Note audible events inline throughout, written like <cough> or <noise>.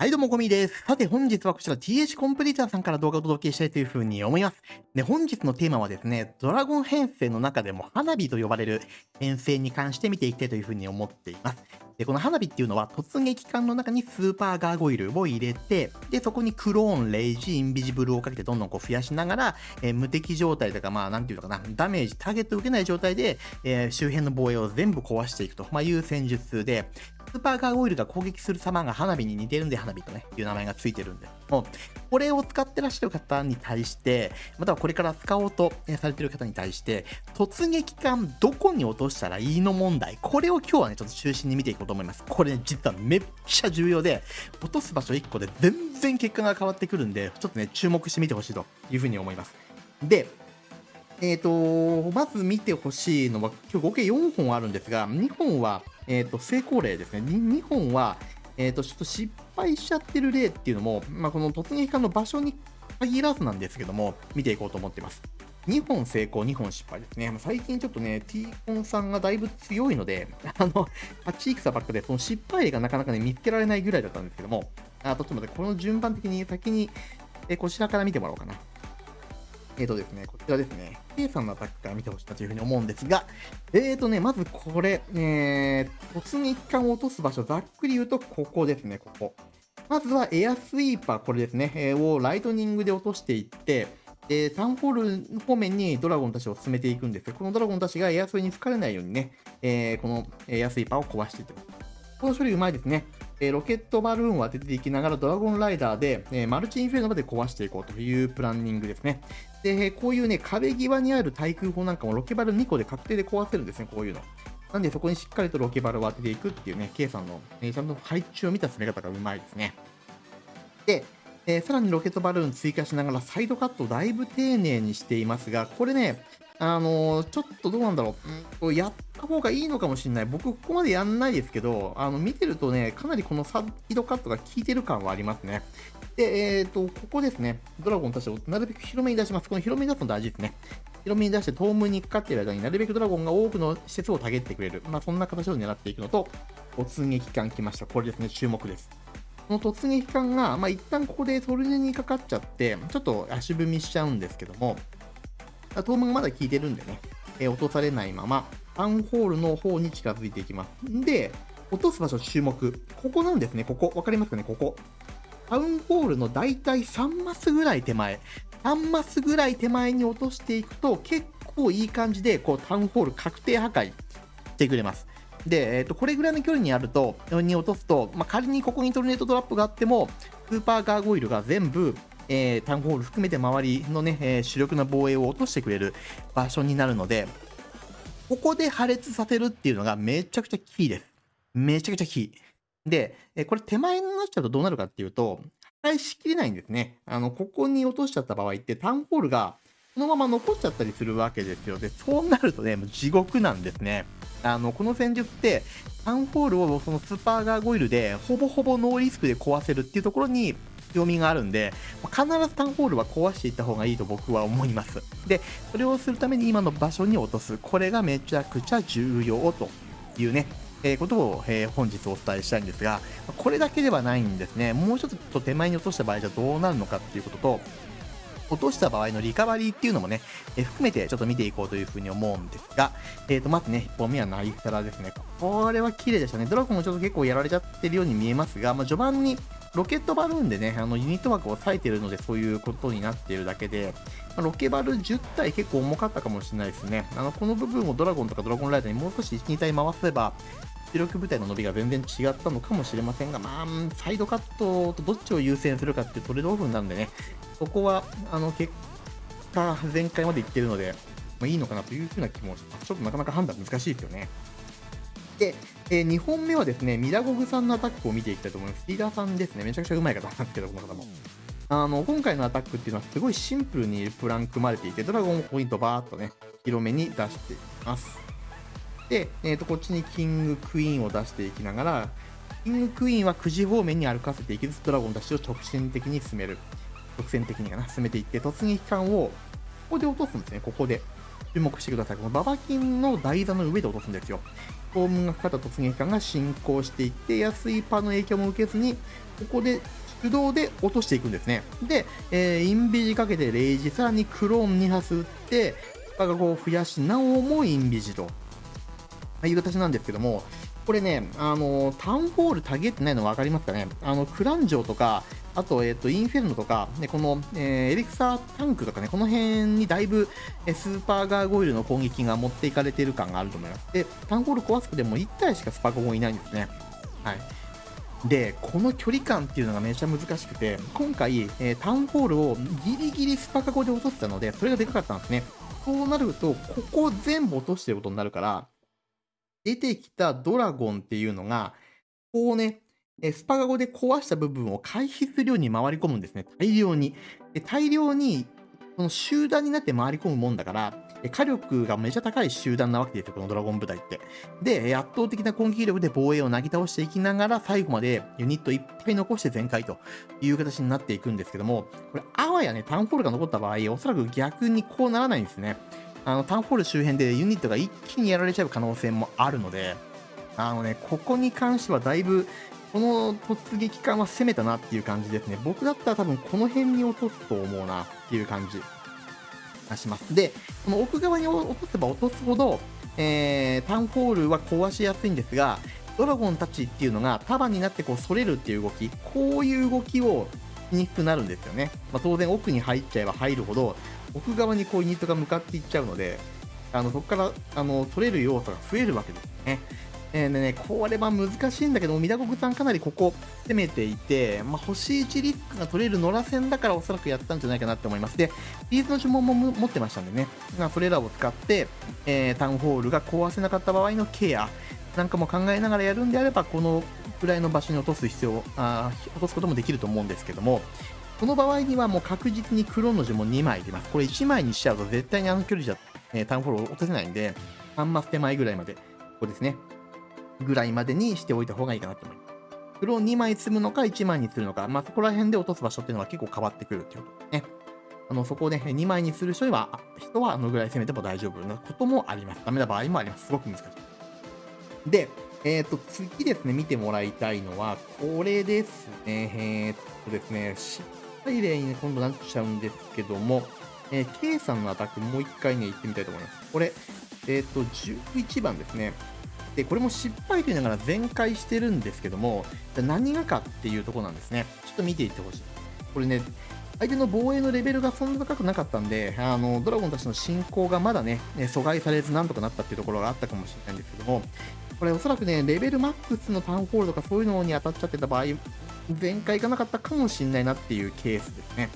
はいどうも、ゴミです。さて、本日はこちら TH コンプリーターさんから動画をお届けしたいというふうに思います。で、本日のテーマはですね、ドラゴン編成の中でも花火と呼ばれる編成に関して見ていきたいというふうに思っています。で、この花火っていうのは突撃艦の中にスーパーガーゴイルを入れて、で、そこにクローン、レイジ、インビジブルをかけてどんどんこう増やしながら、えー、無敵状態とか、まあ、なんていうのかな、ダメージ、ターゲットを受けない状態で、えー、周辺の防衛を全部壊していくと、まあ、いう戦術で、スーパーガーゴイルが攻撃する様が花火に似てるんで花火とね、いう名前がついてるんで、もう、これを使ってらっしゃる方に対して、またはこれから使おうとされてる方に対して、突撃艦どこに落としたらいいの問題、これを今日はね、ちょっと中心に見ていこうと思います。これね、実はめっちゃ重要で、落とす場所1個で全然結果が変わってくるんで、ちょっとね、注目してみてほしいというふうに思います。で、えっ、ー、と、まず見てほしいのは、今日合計4本あるんですが、2本は、えっ、ー、と、成功例ですね。2, 本は、えっ、ー、と、ちょっと失敗しちゃってる例っていうのも、まあ、この突撃艦の場所に限らずなんですけども、見ていこうと思っています。2本成功、2本失敗ですね。最近ちょっとね、T コンさんがだいぶ強いので、あの、8戦ばっかで、その失敗例がなかなかね、見つけられないぐらいだったんですけども、あちょっと待って、この順番的に先に、えこちらから見てもらおうかな。えっ、ー、とですね、こちらですね、K さんのアタックから見てほしいなというふうに思うんですが、えーとね、まずこれ、えー、突撃艦を落とす場所、ざっくり言うとここですね、ここ。まずはエアスイーパー、これですね、えー、をライトニングで落としていって、え、タウンホール方面にドラゴンたちを進めていくんですこのドラゴンたちがエアスイに吹かれないようにね、えー、このエアスイーパーを壊していってます。この処理うまいですね。え、ロケットバルーンを当てていきながらドラゴンライダーで、え、マルチインフェルノまで壊していこうというプランニングですね。で、こういうね、壁際にある対空砲なんかもロケバル2個で確定で壊せるんですね、こういうの。なんでそこにしっかりとロケバルを当てていくっていうね、K さんの、ね、ちゃんと配置を見た攻め方がうまいですね。で、えー、さらにロケットバルーン追加しながらサイドカットをだいぶ丁寧にしていますが、これね、あの、ちょっとどうなんだろう、ん、やった方がいいのかもしれない。僕、ここまでやんないですけど、あの見てるとね、かなりこのサイドカットが効いてる感はありますね。で、えっ、ー、と、ここですね、ドラゴンたちをなるべく広めに出します。この広めに出すの大事ですね。広めに出して、トーにかかっている間になるべくドラゴンが多くの施設をたげってくれる。まあ、そんな形を狙っていくのと、突撃艦来ました。これですね、注目です。この突撃艦が、まあ、一旦ここでトルネにかかっちゃって、ちょっと足踏みしちゃうんですけども、トームがまだ効いてるんでね、えー、落とされないまま、タウンホールの方に近づいていきます。んで、落とす場所注目。ここなんですね、ここ。わかりますかね、ここ。タウンホールのだいたい3マスぐらい手前。3マスぐらい手前に落としていくと、結構いい感じで、こう、タウンホール確定破壊してくれます。で、えっ、ー、と、これぐらいの距離にあると、に落とすと、まあ、仮にここにトルネートドラップがあっても、スーパーガーゴイルが全部、えー、タウンホール含めて周りのね、えー、主力な防衛を落としてくれる場所になるので、ここで破裂させるっていうのがめちゃくちゃキーです。めちゃくちゃキー。で、えこれ手前になっちゃうとどうなるかっていうと、破壊しきれないんですね。あの、ここに落としちゃった場合って、タウンホールがそのまま残っちゃったりするわけですよ。で、そうなるとね、もう地獄なんですね。あの、この戦術って、タウンホールをそのスーパーガーゴイルで、ほぼほぼノーリスクで壊せるっていうところに、強みがあるんで、必ずタンホールは壊していった方がいいと僕は思います。で、それをするために今の場所に落とす。これがめちゃくちゃ重要というね、えー、ことを、えー、本日お伝えしたいんですが、これだけではないんですね。もうちょっと手前に落とした場合じゃどうなるのかっていうことと、落とした場合のリカバリーっていうのもね、えー、含めてちょっと見ていこうというふうに思うんですが、えーと、まずね、1本目はナイフタラですね。これは綺麗でしたね。ドラゴンもちょっと結構やられちゃってるように見えますが、まあ、序盤にロケットバルーンでね、あのユニット枠を割いてるのでそういうことになっているだけで、まあ、ロケバル10体結構重かったかもしれないですね。あのこの部分をドラゴンとかドラゴンライダーにもう少し1、2体回せば、出力部隊の伸びが全然違ったのかもしれませんが、まあ、サイドカットとどっちを優先するかってトレードオフなんでね、そこは、あの、結果、前回までいってるので、まあ、いいのかなというふうな気もします。ちょっとなかなか判断難しいですよね。で、えー、2本目はですね、ミラゴグさんのアタックを見ていきたいと思います。リーダーさんですね、めちゃくちゃうまい方なんですけど、この方も。あの、今回のアタックっていうのはすごいシンプルにプラン組まれていて、ドラゴンポイントバーっとね、広めに出していきます。で、えー、とこっちにキングクイーンを出していきながら、キングクイーンは9時方面に歩かせていきつつ、ドラゴンたちを直線的に進める。直線的にかな、進めていって、突撃艦をここで落とすんですね、ここで。注目してください。このババキンの台座の上で落とすんですよ。トームがかかった突撃艦が進行していって安いパーの影響も受けずにここで手動で落としていくんですね。で、えー、インビジかけてレイジさらにクローン2発撃ってパガゴを増やしなおもインビジと。いう形なんですけどもこれね、あの、タウンホールたげってないの分かりますかね？あの、クランジョとか、あと、えっ、ー、と、インフェルノとか、ね、この、えー、エリクサータンクとかね、この辺にだいぶ、えスーパーガーゴイルの攻撃が持っていかれてる感があると思います。で、タウンホール壊すくでも1体しかスパコゴンいないんですね。はい。で、この距離感っていうのがめちゃ難しくて、今回、えー、タウンホールをギリギリスパカゴで落としたので、それがでかかったんですね。そうなると、ここ全部落としてることになるから、出てきたドラゴンっていうのが、こうね、スパガゴで壊した部分を回避するように回り込むんですね。大量に。で大量に、この集団になって回り込むもんだから、火力がめちゃ高い集団なわけですよ、このドラゴン部隊って。で、圧倒的な攻撃力で防衛をなぎ倒していきながら、最後までユニットいっぱい残して全開という形になっていくんですけども、これ、あわやね、タウンホールが残った場合、おそらく逆にこうならないんですね。あのタウンホール周辺でユニットが一気にやられちゃう可能性もあるので、あのね、ここに関してはだいぶ、この突撃艦は攻めたなっていう感じですね。僕だったら多分この辺に落とすと思うなっていう感じがします。で、この奥側に落とせば落とすほど、えー、タウンホールは壊しやすいんですが、ドラゴンたちっていうのが束になってこう反れるっていう動き、こういう動きをにくくなるんですよね。まあ、当然奥に入っちゃえば入るほど、奥側にこうユニットが向かっていっちゃうので、あのそこからあの取れる要素が増えるわけですね。えー、でね、これは難しいんだけど、ミダコクさんかなりここ攻めていて、まあ、星1リックが取れる野良戦だからおそらくやったんじゃないかなって思います。で、ビーズの呪文も持ってましたんでね、まあ、それらを使って、えー、タウンホールが壊せなかった場合のケアなんかも考えながらやるんであれば、このくらいの場所に落とす必要、あ落とすこともできると思うんですけども、この場合にはもう確実にクロの字も2枚出ます。これ1枚にしちゃうと絶対にあの距離じゃ、えー、タウンフォロー落とせないんで、3マス手前ぐらいまで、ここですね。ぐらいまでにしておいた方がいいかなと思います。黒を2枚積むのか1枚にするのか、まあ、そこら辺で落とす場所っていうのは結構変わってくるっていうことですね。あの、そこをね、2枚にする人は、人はあのぐらい攻めても大丈夫なこともあります。ダメな場合もあります。すごく難しい。で、えっ、ー、と、次ですね、見てもらいたいのは、これですね。えっ、ー、とですね、失敗例に、ね、今度なっちゃうんですけども、えー、K さんのアタックもう一回ね、行ってみたいと思います。これ、えっ、ー、と、11番ですね。で、これも失敗と言いながら全開してるんですけども、何がかっていうとこなんですね。ちょっと見ていってほしい。これね、相手の防衛のレベルがそんな高くなかったんで、あの、ドラゴンたちの進行がまだね、阻害されずなんとかなったっていうところがあったかもしれないんですけども、これおそらくね、レベルマックスのタウンホールとかそういうのに当たっちゃってた場合、全開いかなかったかもしれないなっていうケースですね。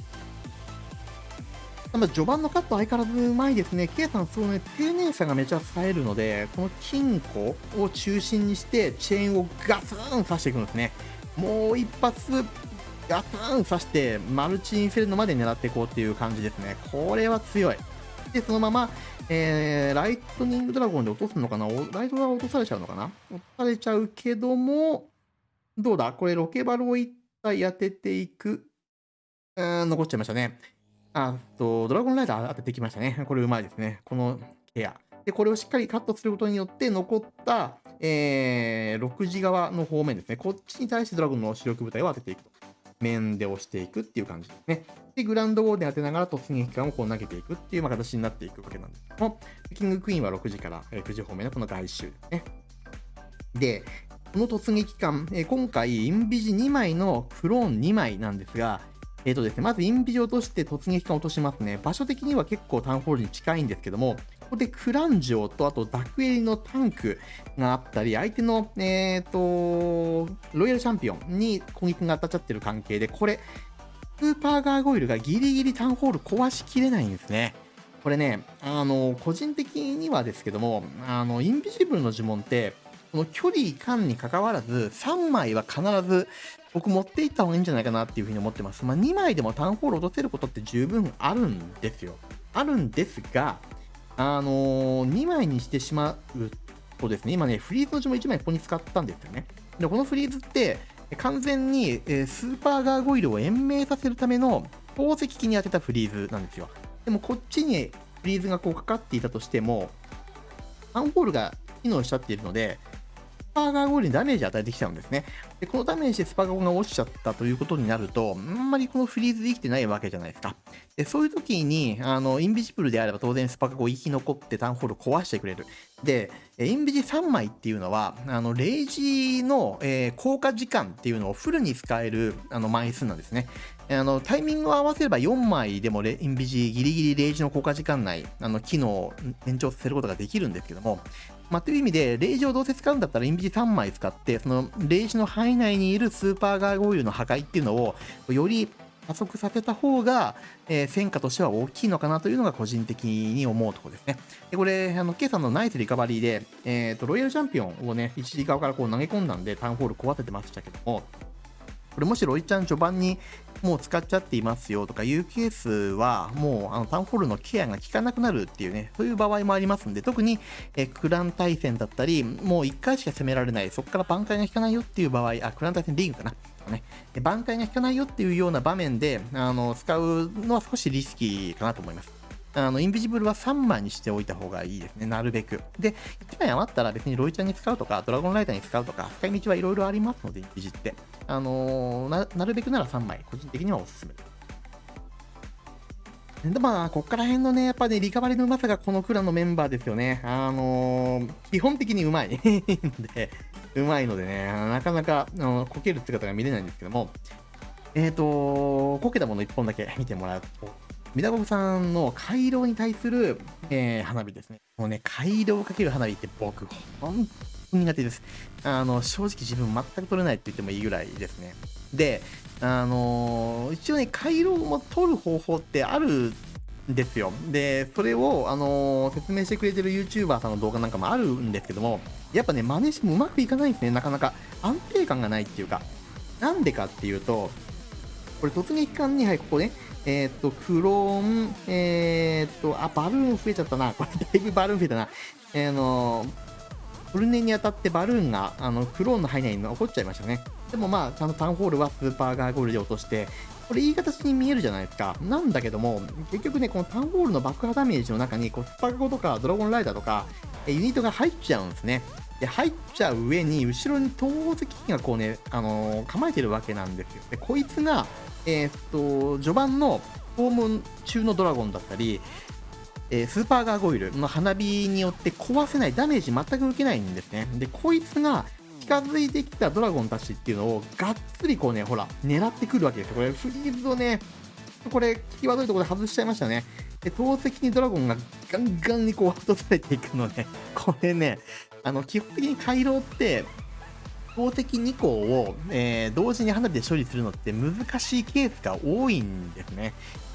まあ、序盤のカット相変わらずうまいですね。K さん、そのね、丁寧さがめちゃ冴えるので、この金庫を中心にして、チェーンをガツン刺していくんですね。もう一発、ガツン刺して、マルチインフェルノまで狙っていこうっていう感じですね。これは強い。で、そのまま、えー、ライトニングドラゴンで落とすのかな？ライトが落とされちゃうのかな？落とされちゃうけども、どうだ？これロケバルを一体当てていく。うん、残っちゃいましたね。あと、ドラゴンライダー当ててきましたね。これうまいですね。このケア。で、これをしっかりカットすることによって、残った、えー、6時側の方面ですね。こっちに対してドラゴンの主力部隊を当てていくと。面で押していくっていう感じですね。で、グランドウォーデン当てながら突撃艦をこう投げていくっていう形になっていくわけなんですけども、キングクイーンは6時から、9時方面のこの外周ですね。で、この突撃艦、え今回、インビジ2枚のクローン2枚なんですが、えっ、ー、とですね、まずインビジ落として突撃艦落としますね。場所的には結構タウンホールに近いんですけども、ここでクランジョと、あとダクエリのタンクがあったり、相手の、えっ、ー、と、ロイヤルチャンピオンに攻撃が当たっちゃってる関係で、これ、スーパーガーゴイルがギリギリタウンホール壊しきれないんですね。これね、あの、個人的にはですけども、あの、インビジブルの呪文って、この距離感に関わらず、3枚は必ず僕持っていった方がいいんじゃないかなっていうふうに思ってます。まあ、2枚でもタウンホール落とせることって十分あるんですよ。あるんですが、あのー、2枚にしてしまうとですね、今ね、フリーズの字も1枚ここに使ったんですよね。で、このフリーズって、完全に、え、スーパーガーゴイルを延命させるための宝石機に当てたフリーズなんですよ。でもこっちにフリーズがこうかかっていたとしても、タウンホールが機能しちゃっているので、スーパーガーゴイルにダメージ与えてきちゃうんですね。で、このダメージでスパガーが落ちちゃったということになると、あんまりこのフリーズできてないわけじゃないですか。で、そういう時に、あの、インビジブルであれば当然スパーガーゴー生き残ってタウンホール壊してくれる。で、インビジ3枚っていうのは、あの、レイジの、えー、効果時間っていうのをフルに使えるあの枚数なんですね。あの、タイミングを合わせれば4枚でもインビジギリギリレイジの効果時間内、あの、機能を延長させることができるんですけども、まあ、という意味で、レイジをどうせ使うんだったら、インビジ3枚使って、その、レイジの範囲内にいるスーパーガーゴイルの破壊っていうのを、より加速させた方が、えー、戦果としては大きいのかなというのが個人的に思うところですね。でこれ、あの、K さんのナイスリカバリーで、えっ、ー、と、ロイヤルチャンピオンをね、一時側からこう投げ込んだんで、タウンホール壊せてましたけども、これもしロイちゃん序盤にもう使っちゃっていますよとかいうケースは、もうあのタウンホールのケアが効かなくなるっていうね、そういう場合もありますんで、特にえクラン対戦だったり、もう1回しか攻められない、そこから挽回が効かないよっていう場合、あ、クラン対戦リーグかな。ね、挽回が効かないよっていうような場面であの使うのは少しリスキーかなと思います。あの、インビジブルは3枚にしておいた方がいいですね。なるべく。で、1枚余ったら別にロイちゃんに使うとか、ドラゴンライダーに使うとか、使い道はいろいろありますので、インビジって。あの、な、なるべくなら3枚、個人的にはおすすめです。で、まあ、こっから辺のね、やっぱね、リカバリのうまさがこのクラのメンバーですよね。あのー、基本的にうまい。<laughs> で、うまいのでね、なかなか、あのこける姿が見れないんですけども、えっ、ー、とこけたもの1本だけ見てもらうと、ミダボブさんの回廊に対する、えー、花火ですね。もうね、回廊をかける花火って僕、本当に苦手です。あの、正直自分全く取れないって言ってもいいぐらいですね。で、あのー、一応ね、回廊も取る方法ってあるんですよ。で、それを、あのー、説明してくれてる YouTuber さんの動画なんかもあるんですけども、やっぱね、真似してもうまくいかないんですね、なかなか。安定感がないっていうか。なんでかっていうと、これ突撃艦に、はい、ここね、えっ、ー、と、クローン、えっ、ー、と、あ、バルーン増えちゃったな。こ <laughs> れだいぶバルーン増えたな。えー、の、フルネに当たってバルーンが、あの、クローンの範囲内に残っちゃいましたね。でもまあ、ちゃんとタウンホールはスーパーガーゴールで落として、これいい形に見えるじゃないですか。なんだけども、結局ね、このタウンホールの爆破ダメージの中に、こう、スパガゴとかドラゴンライダーとか、ユニットが入っちゃうんですね。で、入っちゃう上に、後ろに投石機がこうね、あのー、構えてるわけなんですよ。で、こいつが、えー、っと、序盤の訪問中のドラゴンだったり、えー、スーパーガーゴイルの花火によって壊せない、ダメージ全く受けないんですね。で、こいつが近づいてきたドラゴンたちっていうのをがっつりこうね、ほら、狙ってくるわけですよ。これ、フリーズをね、これ、際どいところで外しちゃいましたね。で、投石にドラゴンがガンガンにこう落とされていくので、これね、あの、基本的に回廊って、投石2個を、えー、同時に花火で処理するのって難しいケースが多いんですね。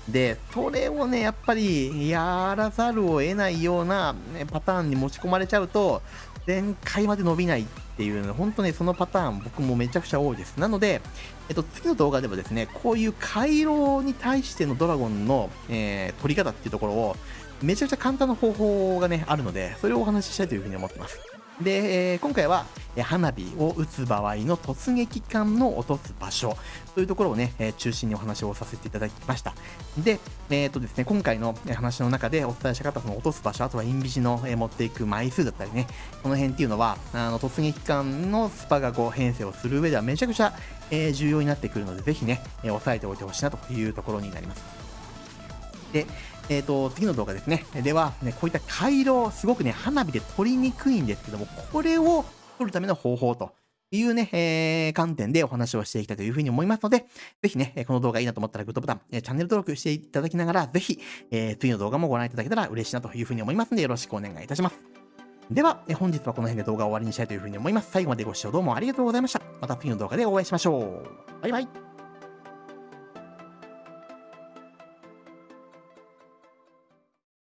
で、それをね、やっぱりやらざるを得ないような、ね、パターンに持ち込まれちゃうと、前回まで伸びないっていうの、本当ね、そのパターン僕もめちゃくちゃ多いです。なので、えっと、次の動画ではですね、こういう回廊に対してのドラゴンの、えー、取り方っていうところを、めちゃくちゃ簡単な方法がね、あるので、それをお話ししたいというふうに思ってます。で、えー、今回は、花火を撃つ場合の突撃艦の落とす場所というところをね、え中心にお話をさせていただきました。で、えっ、ー、とですね、今回の話の中でお伝えしたかったその落とす場所、あとはインビジの、え持っていく枚数だったりね、この辺っていうのは、あの突撃艦のスパがこう編成をする上ではめちゃくちゃ、え重要になってくるので、ぜひね、え押さえておいてほしいなというところになります。で、えっ、ー、と、次の動画ですね。では、ね、こういった回路、すごくね、花火で撮りにくいんですけども、これを撮るための方法というね、えー、観点でお話をしていきたいというふうに思いますので、ぜひね、この動画いいなと思ったらグッドボタン、チャンネル登録していただきながら、ぜひ、えー、次の動画もご覧いただけたら嬉しいなというふうに思いますので、よろしくお願いいたします。では、本日はこの辺で動画を終わりにしたいというふうに思います。最後までご視聴どうもありがとうございました。また次の動画でお会いしましょう。バイバイ。